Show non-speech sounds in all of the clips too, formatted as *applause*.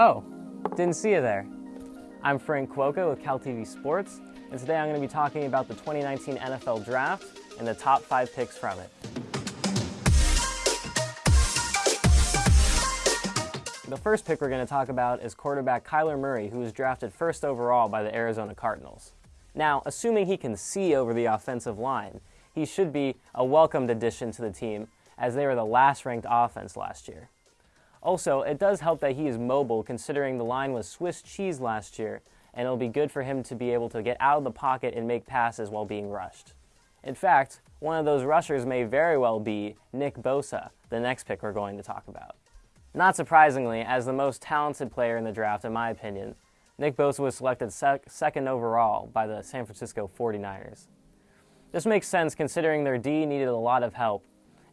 Oh, didn't see you there. I'm Frank Cuoco with CalTV Sports, and today I'm going to be talking about the 2019 NFL Draft and the top five picks from it. The first pick we're going to talk about is quarterback Kyler Murray, who was drafted first overall by the Arizona Cardinals. Now, assuming he can see over the offensive line, he should be a welcomed addition to the team as they were the last ranked offense last year. Also, it does help that he is mobile considering the line was Swiss cheese last year, and it'll be good for him to be able to get out of the pocket and make passes while being rushed. In fact, one of those rushers may very well be Nick Bosa, the next pick we're going to talk about. Not surprisingly, as the most talented player in the draft, in my opinion, Nick Bosa was selected sec second overall by the San Francisco 49ers. This makes sense considering their D needed a lot of help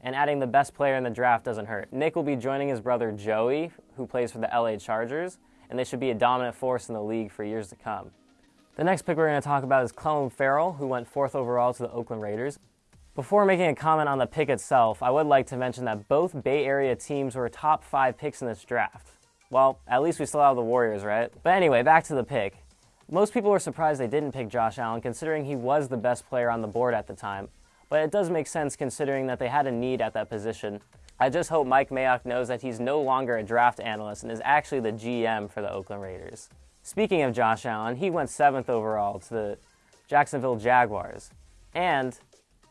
and adding the best player in the draft doesn't hurt. Nick will be joining his brother Joey, who plays for the LA Chargers, and they should be a dominant force in the league for years to come. The next pick we're going to talk about is Clelin Ferrell, who went fourth overall to the Oakland Raiders. Before making a comment on the pick itself, I would like to mention that both Bay Area teams were top five picks in this draft. Well, at least we still have the Warriors, right? But anyway, back to the pick. Most people were surprised they didn't pick Josh Allen, considering he was the best player on the board at the time but it does make sense considering that they had a need at that position. I just hope Mike Mayock knows that he's no longer a draft analyst and is actually the GM for the Oakland Raiders. Speaking of Josh Allen, he went seventh overall to the Jacksonville Jaguars. And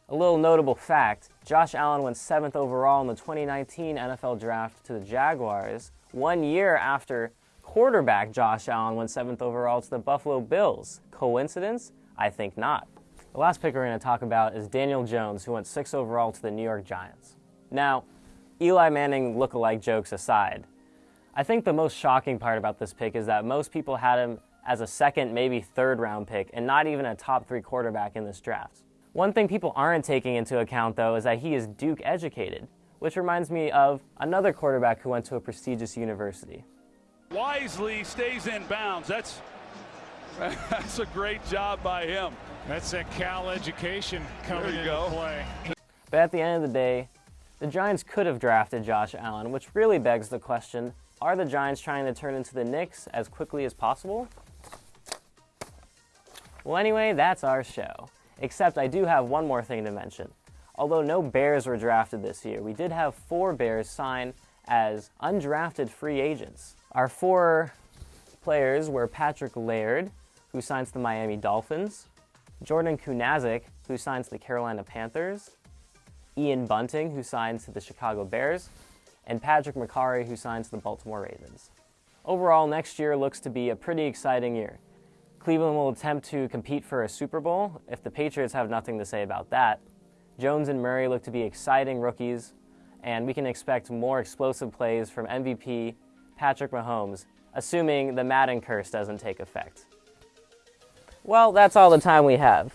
a little notable fact, Josh Allen went seventh overall in the 2019 NFL Draft to the Jaguars, one year after quarterback Josh Allen went seventh overall to the Buffalo Bills. Coincidence? I think not. The last pick we're going to talk about is Daniel Jones, who went sixth overall to the New York Giants. Now, Eli Manning look-alike jokes aside, I think the most shocking part about this pick is that most people had him as a second, maybe third round pick, and not even a top three quarterback in this draft. One thing people aren't taking into account, though, is that he is Duke educated, which reminds me of another quarterback who went to a prestigious university. Wisely stays in bounds. That's, *laughs* that's a great job by him. That's that Cal education coming into go. play. But at the end of the day, the Giants could have drafted Josh Allen, which really begs the question, are the Giants trying to turn into the Knicks as quickly as possible? Well, anyway, that's our show. Except I do have one more thing to mention. Although no Bears were drafted this year, we did have four Bears sign as undrafted free agents. Our four players were Patrick Laird, who signs the Miami Dolphins, Jordan Kunaszyk, who signs the Carolina Panthers, Ian Bunting, who signs to the Chicago Bears, and Patrick Mekari, who signs to the Baltimore Ravens. Overall, next year looks to be a pretty exciting year. Cleveland will attempt to compete for a Super Bowl if the Patriots have nothing to say about that. Jones and Murray look to be exciting rookies, and we can expect more explosive plays from MVP Patrick Mahomes, assuming the Madden curse doesn't take effect. Well, that's all the time we have.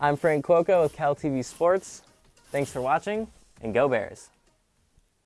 I'm Frank Cuoco with Cal TV Sports. Thanks for watching, and go Bears.